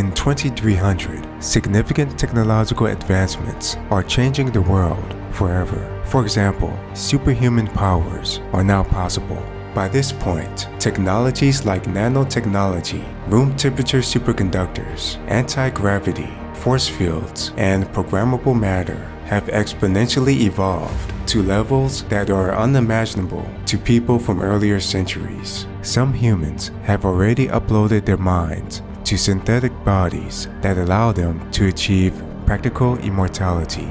In 2300, significant technological advancements are changing the world forever. For example, superhuman powers are now possible. By this point, technologies like nanotechnology, room temperature superconductors, anti-gravity, force fields, and programmable matter have exponentially evolved to levels that are unimaginable to people from earlier centuries. Some humans have already uploaded their minds synthetic bodies that allow them to achieve practical immortality.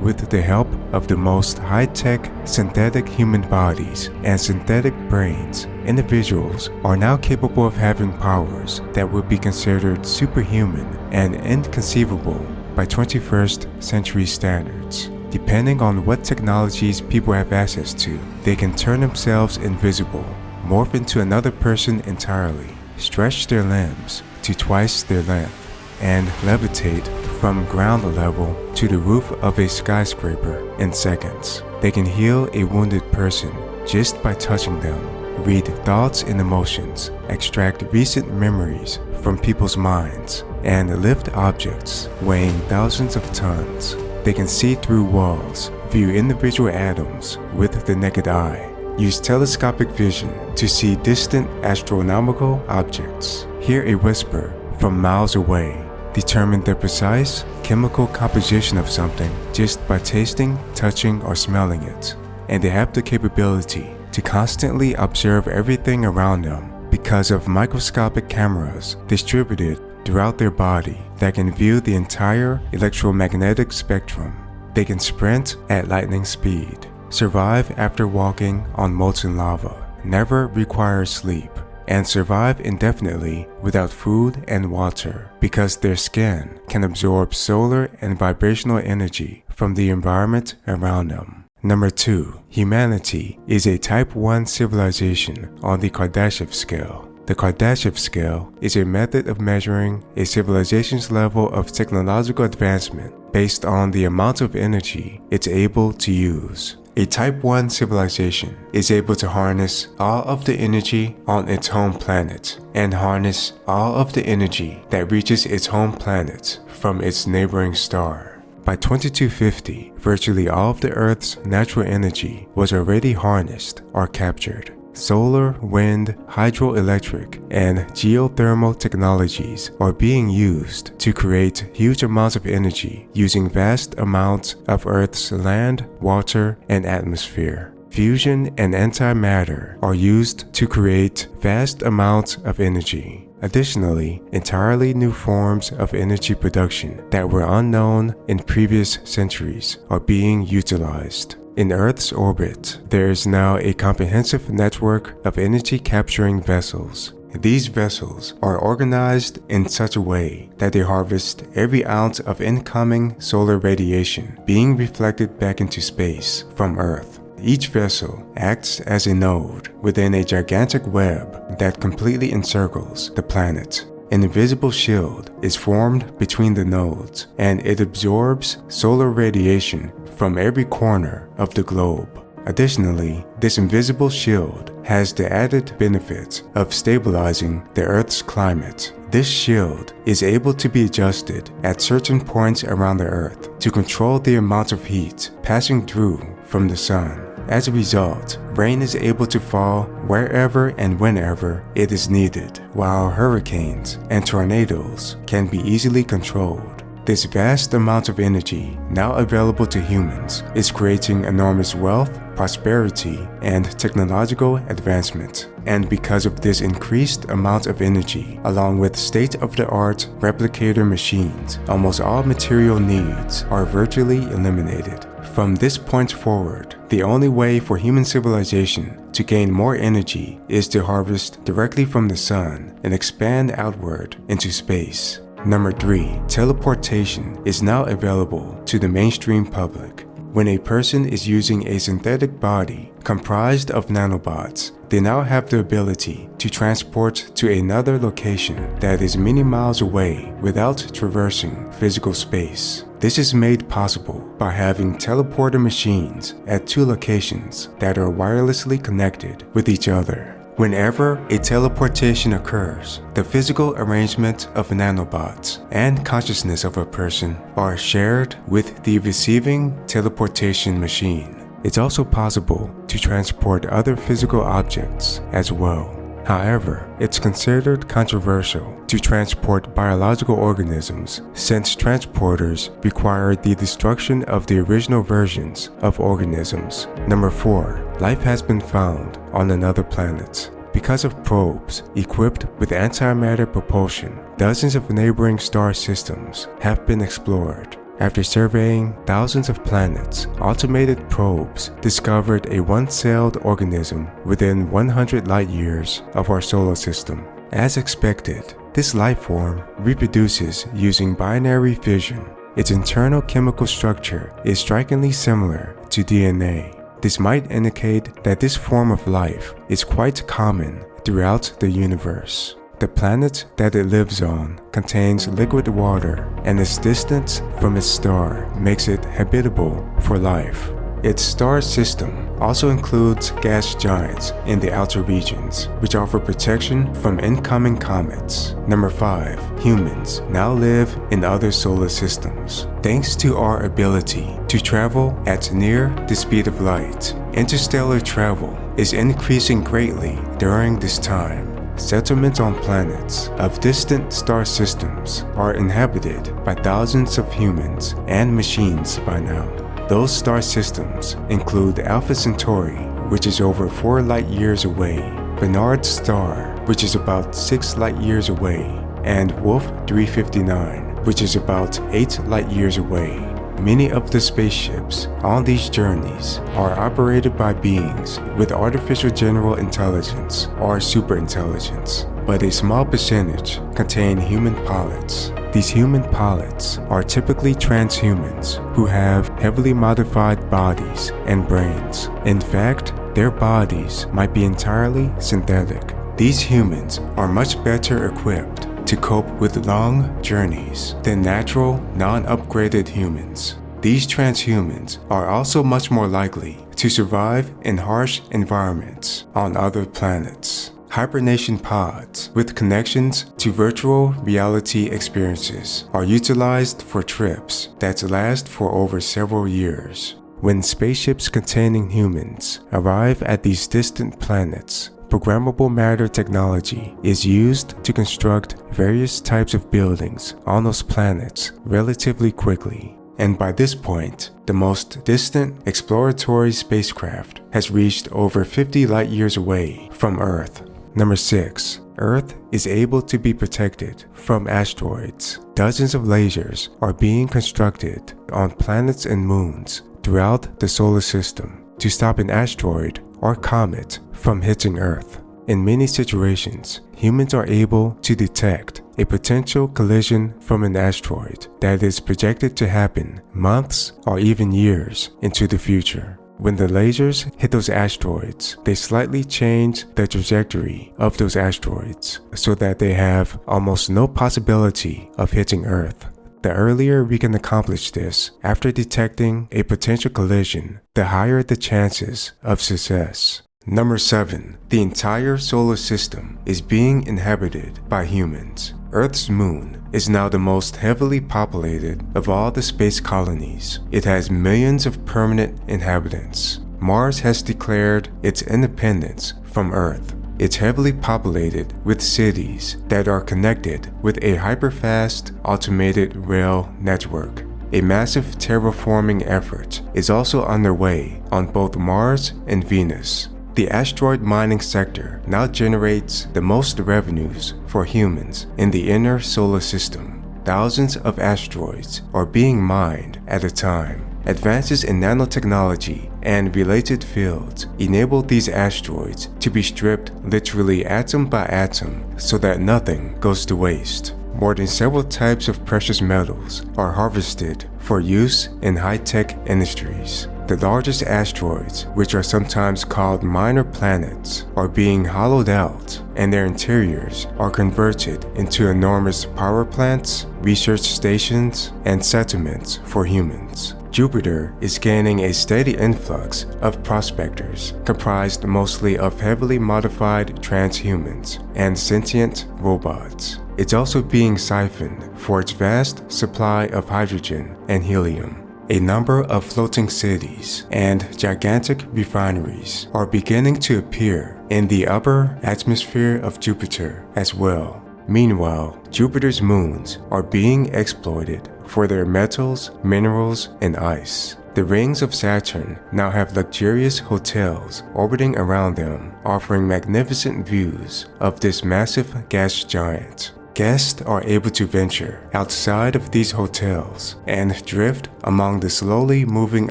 With the help of the most high-tech synthetic human bodies and synthetic brains, individuals are now capable of having powers that would be considered superhuman and inconceivable by 21st century standards. Depending on what technologies people have access to, they can turn themselves invisible, morph into another person entirely, stretch their limbs to twice their length, and levitate from ground level to the roof of a skyscraper in seconds. They can heal a wounded person just by touching them, read thoughts and emotions, extract recent memories from people's minds, and lift objects weighing thousands of tons. They can see through walls, view individual atoms with the naked eye, use telescopic vision to see distant astronomical objects, hear a whisper from miles away, determine the precise chemical composition of something just by tasting, touching, or smelling it. And they have the capability to constantly observe everything around them because of microscopic cameras distributed throughout their body that can view the entire electromagnetic spectrum. They can sprint at lightning speed, survive after walking on molten lava, never require sleep, and survive indefinitely without food and water because their skin can absorb solar and vibrational energy from the environment around them. Number 2. Humanity is a Type 1 civilization on the Kardashev scale. The Kardashev scale is a method of measuring a civilization's level of technological advancement based on the amount of energy it's able to use. A Type 1 civilization is able to harness all of the energy on its home planet and harness all of the energy that reaches its home planet from its neighboring star. By 2250, virtually all of the Earth's natural energy was already harnessed or captured. Solar, wind, hydroelectric, and geothermal technologies are being used to create huge amounts of energy using vast amounts of Earth's land, water, and atmosphere. Fusion and antimatter are used to create vast amounts of energy. Additionally, entirely new forms of energy production that were unknown in previous centuries are being utilized. In Earth's orbit, there is now a comprehensive network of energy capturing vessels. These vessels are organized in such a way that they harvest every ounce of incoming solar radiation being reflected back into space from Earth. Each vessel acts as a node within a gigantic web that completely encircles the planet. An invisible shield is formed between the nodes and it absorbs solar radiation from every corner of the globe. Additionally, this invisible shield has the added benefit of stabilizing the Earth's climate. This shield is able to be adjusted at certain points around the Earth to control the amount of heat passing through from the sun. As a result, rain is able to fall wherever and whenever it is needed, while hurricanes and tornadoes can be easily controlled. This vast amount of energy now available to humans is creating enormous wealth, prosperity, and technological advancement. And because of this increased amount of energy, along with state-of-the-art replicator machines, almost all material needs are virtually eliminated. From this point forward, the only way for human civilization to gain more energy is to harvest directly from the sun and expand outward into space. Number 3. Teleportation is now available to the mainstream public. When a person is using a synthetic body comprised of nanobots, they now have the ability to transport to another location that is many miles away without traversing physical space. This is made possible by having teleporter machines at two locations that are wirelessly connected with each other. Whenever a teleportation occurs, the physical arrangement of nanobots and consciousness of a person are shared with the receiving teleportation machine. It's also possible to transport other physical objects as well. However, it's considered controversial to transport biological organisms since transporters require the destruction of the original versions of organisms. Number 4. Life has been found on another planet. Because of probes equipped with antimatter propulsion, dozens of neighboring star systems have been explored. After surveying thousands of planets, automated probes discovered a one-celled organism within 100 light-years of our solar system. As expected, this life form reproduces using binary fission. Its internal chemical structure is strikingly similar to DNA. This might indicate that this form of life is quite common throughout the universe. The planet that it lives on contains liquid water and its distance from its star makes it habitable for life. Its star system also includes gas giants in the outer regions, which offer protection from incoming comets. Number 5. Humans now live in other solar systems. Thanks to our ability to travel at near the speed of light, interstellar travel is increasing greatly during this time. Settlements on planets of distant star systems are inhabited by thousands of humans and machines by now. Those star systems include Alpha Centauri, which is over 4 light years away, Barnard's Star, which is about 6 light years away, and Wolf 359, which is about 8 light years away. Many of the spaceships on these journeys are operated by beings with artificial general intelligence or superintelligence, but a small percentage contain human pilots. These human pilots are typically transhumans who have heavily modified bodies and brains. In fact, their bodies might be entirely synthetic. These humans are much better equipped to cope with long journeys than natural, non-upgraded humans. These transhumans are also much more likely to survive in harsh environments on other planets. Hibernation pods with connections to virtual reality experiences are utilized for trips that last for over several years. When spaceships containing humans arrive at these distant planets, Programmable matter technology is used to construct various types of buildings on those planets relatively quickly. And by this point, the most distant exploratory spacecraft has reached over 50 light years away from Earth. Number 6. Earth is able to be protected from asteroids. Dozens of lasers are being constructed on planets and moons throughout the solar system to stop an asteroid or comet from hitting Earth. In many situations, humans are able to detect a potential collision from an asteroid that is projected to happen months or even years into the future. When the lasers hit those asteroids, they slightly change the trajectory of those asteroids so that they have almost no possibility of hitting Earth. The earlier we can accomplish this after detecting a potential collision, the higher the chances of success. Number 7. The entire solar system is being inhabited by humans. Earth's moon is now the most heavily populated of all the space colonies. It has millions of permanent inhabitants. Mars has declared its independence from Earth. It's heavily populated with cities that are connected with a hyperfast automated rail network. A massive terraforming effort is also underway on both Mars and Venus. The asteroid mining sector now generates the most revenues for humans in the inner solar system. Thousands of asteroids are being mined at a time. Advances in nanotechnology and related fields enable these asteroids to be stripped literally atom by atom so that nothing goes to waste. More than several types of precious metals are harvested for use in high-tech industries. The largest asteroids, which are sometimes called minor planets, are being hollowed out and their interiors are converted into enormous power plants, research stations, and settlements for humans. Jupiter is gaining a steady influx of prospectors, comprised mostly of heavily modified transhumans and sentient robots. It's also being siphoned for its vast supply of hydrogen and helium. A number of floating cities and gigantic refineries are beginning to appear in the upper atmosphere of Jupiter as well. Meanwhile, Jupiter's moons are being exploited for their metals, minerals, and ice. The rings of Saturn now have luxurious hotels orbiting around them, offering magnificent views of this massive gas giant guests are able to venture outside of these hotels and drift among the slowly moving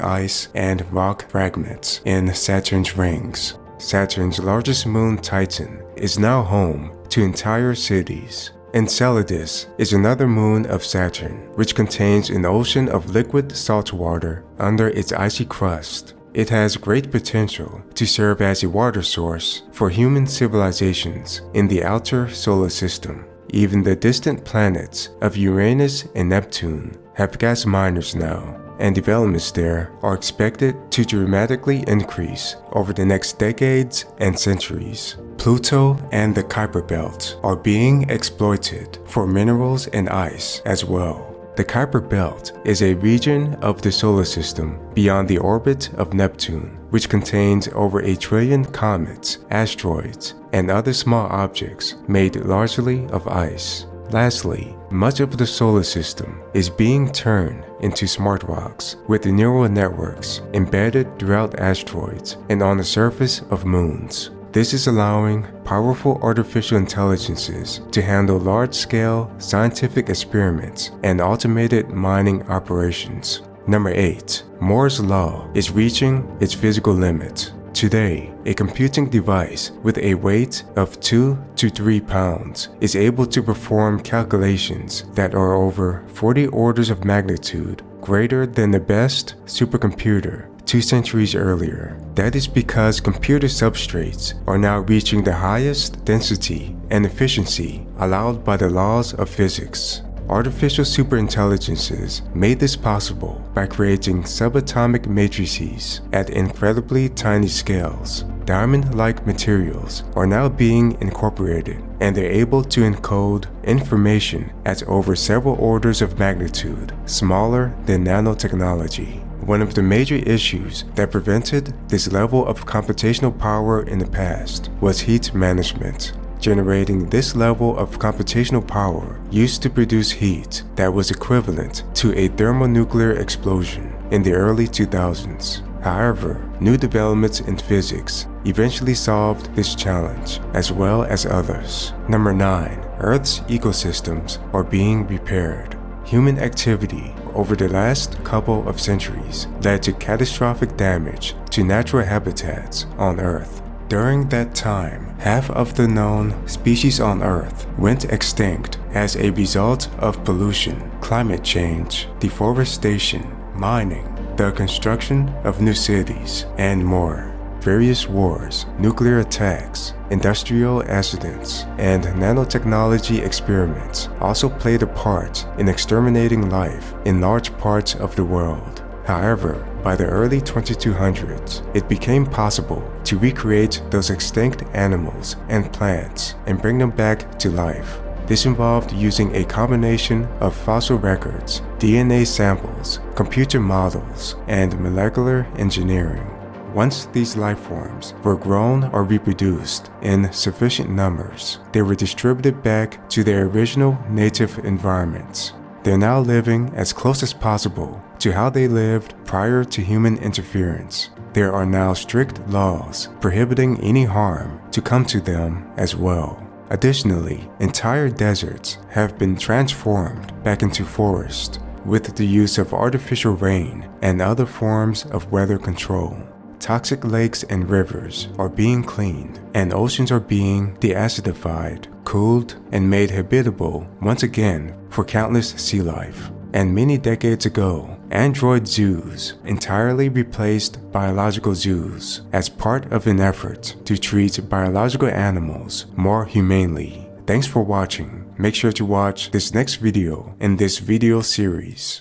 ice and rock fragments in Saturn's rings. Saturn's largest moon Titan is now home to entire cities. Enceladus is another moon of Saturn, which contains an ocean of liquid salt water under its icy crust. It has great potential to serve as a water source for human civilizations in the outer solar system. Even the distant planets of Uranus and Neptune have gas miners now, and developments there are expected to dramatically increase over the next decades and centuries. Pluto and the Kuiper Belt are being exploited for minerals and ice as well. The Kuiper Belt is a region of the solar system beyond the orbit of Neptune, which contains over a trillion comets, asteroids, and other small objects made largely of ice. Lastly, much of the solar system is being turned into smart rocks with neural networks embedded throughout asteroids and on the surface of moons. This is allowing powerful artificial intelligences to handle large-scale scientific experiments and automated mining operations. Number 8. Moore's Law is reaching its physical limit. Today, a computing device with a weight of 2 to 3 pounds is able to perform calculations that are over 40 orders of magnitude greater than the best supercomputer two centuries earlier. That is because computer substrates are now reaching the highest density and efficiency allowed by the laws of physics. Artificial superintelligences made this possible by creating subatomic matrices at incredibly tiny scales. Diamond-like materials are now being incorporated and they're able to encode information at over several orders of magnitude smaller than nanotechnology. One of the major issues that prevented this level of computational power in the past was heat management. Generating this level of computational power used to produce heat that was equivalent to a thermonuclear explosion in the early 2000s. However, new developments in physics eventually solved this challenge, as well as others. Number 9. Earth's ecosystems are being repaired. Human activity over the last couple of centuries led to catastrophic damage to natural habitats on Earth. During that time, half of the known species on Earth went extinct as a result of pollution, climate change, deforestation, mining, the construction of new cities, and more. Various wars, nuclear attacks, industrial accidents, and nanotechnology experiments also played a part in exterminating life in large parts of the world. However, by the early 2200s, it became possible to recreate those extinct animals and plants and bring them back to life. This involved using a combination of fossil records, DNA samples, computer models, and molecular engineering. Once these life forms were grown or reproduced in sufficient numbers, they were distributed back to their original native environments. They're now living as close as possible to how they lived prior to human interference. There are now strict laws prohibiting any harm to come to them as well. Additionally, entire deserts have been transformed back into forest with the use of artificial rain and other forms of weather control. Toxic lakes and rivers are being cleaned, and oceans are being deacidified, cooled, and made habitable once again for countless sea life. And many decades ago, android zoos entirely replaced biological zoos as part of an effort to treat biological animals more humanely. Thanks for watching. Make sure to watch this next video in this video series.